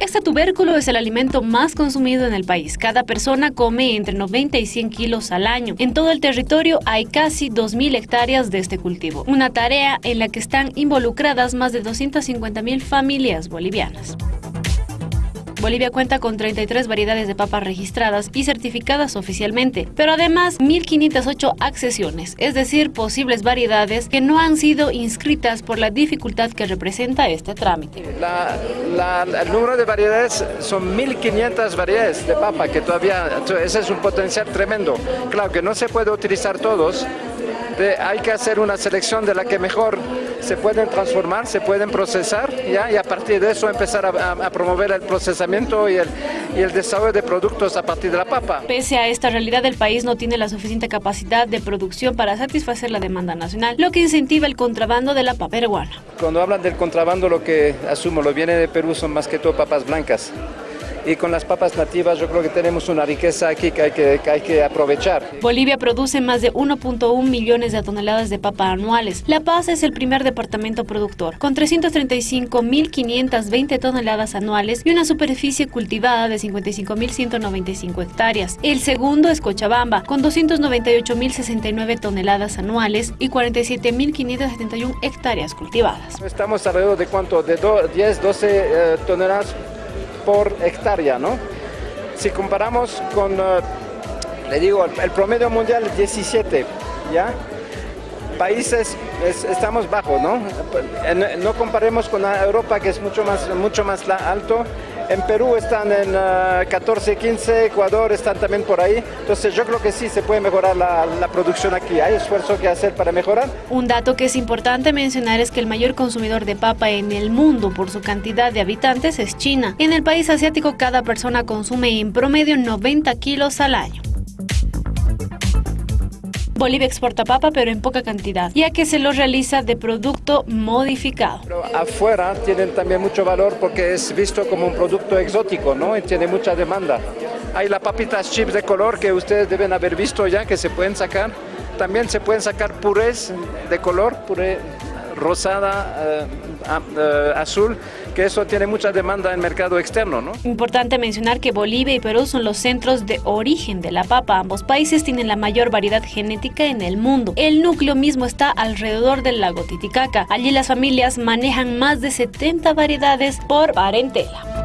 Este tubérculo es el alimento más consumido en el país. Cada persona come entre 90 y 100 kilos al año. En todo el territorio hay casi 2.000 hectáreas de este cultivo, una tarea en la que están involucradas más de 250.000 familias bolivianas. Bolivia cuenta con 33 variedades de papas registradas y certificadas oficialmente, pero además 1.508 accesiones, es decir, posibles variedades que no han sido inscritas por la dificultad que representa este trámite. el número de variedades son 1.500 variedades de papa, que todavía, ese es un potencial tremendo. Claro que no se puede utilizar todos, hay que hacer una selección de la que mejor se pueden transformar, se pueden procesar ¿ya? y a partir de eso empezar a, promover el procesamiento y el, y el desarrollo de productos a partir de la papa. Pese a esta realidad, el país no tiene la suficiente capacidad de producción para satisfacer la demanda nacional, lo que incentiva el contrabando de la papa peruana. Cuando hablan del contrabando, lo que asumo, lo viene de Perú son más que todo papas blancas y con las papas nativas yo creo que tenemos una riqueza aquí que hay que, hay que aprovechar. Bolivia produce más de 1.1 millones de toneladas de papa anuales. La Paz es el primer departamento productor, con 335.520 toneladas anuales y una superficie cultivada de 55.195 hectáreas. El segundo es Cochabamba, con 298.069 toneladas anuales y 47.571 hectáreas cultivadas. Estamos alrededor de cuánto, de 10, 12 eh, toneladas por hectárea, ¿no? Si comparamos con, eh, le digo, el, promedio mundial es 17, ¿ya? Países estamos bajos, ¿no? No comparemos con Europa que es mucho más, mucho más alto en Perú están en 14, ah, 15, Ecuador están también por ahí. Entonces yo creo que sí se puede mejorar la, la, producción aquí. Hay esfuerzo que hacer para mejorar. Un dato que es importante mencionar es que el mayor consumidor de papa en el mundo por su cantidad de habitantes es China. En el país asiático cada persona consume en promedio 90 kilos al año. Bolivia exporta papa, pero en poca cantidad, ya que se lo realiza de producto modificado. Pero afuera tienen también mucho valor porque es visto como un producto exótico, ¿no? Y tiene mucha demanda. Hay las papitas chips de color que ustedes deben haber visto ya, que se pueden sacar. También se pueden sacar purés de color, puré rosada, eh, eh, azul, que eso tiene mucha demanda en mercado externo. ¿no? Importante mencionar que Bolivia y Perú son los centros de origen de la papa. Ambos países tienen la mayor variedad genética en el mundo. El núcleo mismo está alrededor del lago Titicaca. Allí las familias manejan más de 70 variedades por parentela.